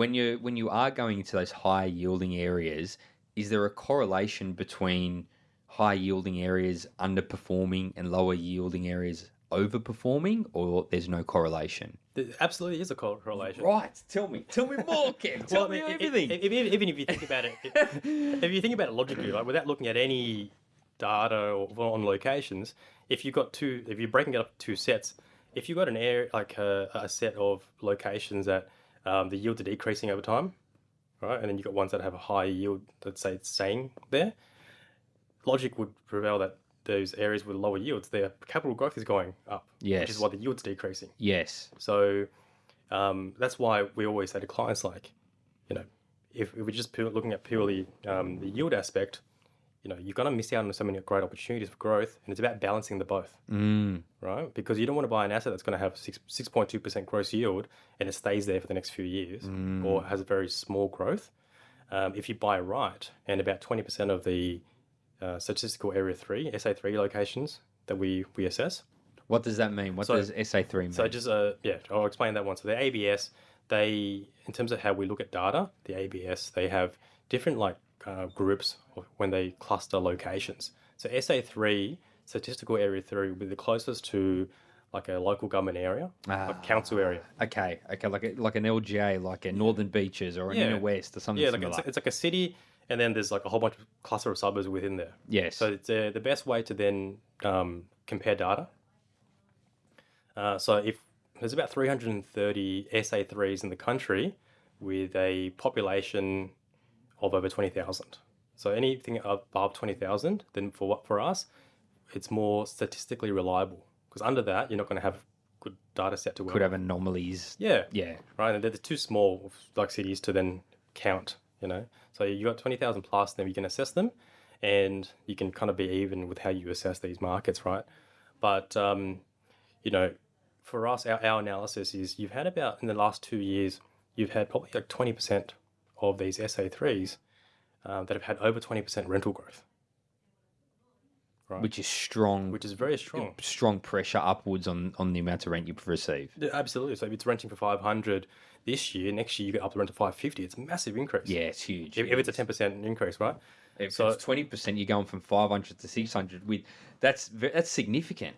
when you when you are going into those high yielding areas, is there a correlation between high yielding areas underperforming and lower yielding areas overperforming, or there's no correlation? There absolutely is a correlation. Right. Tell me. Tell me more, Ken. Tell Well, me I mean, i- everything. i- if- if- even if you think about it, if you think about it logically, like without looking at any data or on locations, if you've got two, if you're breaking it up two sets, if you've got an area like a, a set of locations that um, the yields are decreasing over time, right, and then you've got ones that have a high yield, let's say it's staying there, logic would prevail that those areas with lower yields, their capital growth is going up, which is why the yield's decreasing. yes. So um, that's why we always say to clients, like, you know, if, if we're just looking at purely um, the yield aspect, you know, you're going to miss out on so many great opportunities for growth, and it's about balancing the both, Mm. right? Because you don't want to buy an asset that's going to have six six point two percent gross yield and it stays there for the next few years, or has a very small growth. Um, if you buy right, and about twenty percent of the uh, statistical area three SA three locations that we we assess, What does that mean? What So- does SA3 mean? so just uh yeah, I'll explain that one. So the ABS, they in terms of how we look at data, the ABS they have different like uh, groups when they cluster locations. So SA three, statistical area three, will be the closest to like a local government area, like council area. okay, okay, like a, like an LGA, like a Northern Beaches or an Yeah. Inner West or something Yeah, like similar. it's, it's like a city, and then there's like a whole bunch of cluster of suburbs within there. yes. So it's uh, the best way to then um, compare data. Uh, so if there's about 330 SA3s in the country with a population of over 20,000. So anything above 20,000, then for what for us, it's more statistically reliable because under that you're not going to have good data set to work. Could have anomalies. Yeah, Yeah. right? And they're too small, like cities, to then count. You know, so you got twenty thousand plus, then you can assess them, and you can kind of be even with how you assess these markets, right? But um, you know, for us, our, our analysis is you've had about in the last two years, you've had probably like twenty percent of these SA threes um, that have had over twenty percent rental growth, Which is strong, which is very strong. strong pressure upwards on, on the amount of rent you receive. Yeah, absolutely. So if it's renting for five hundred this year, next year you get up to rent to five fifty. It's a massive increase. Yeah, it's huge. If, if it's a ten percent increase, right? If so- it's twenty percent, you're going from five hundred to six hundred. With that's that's significant.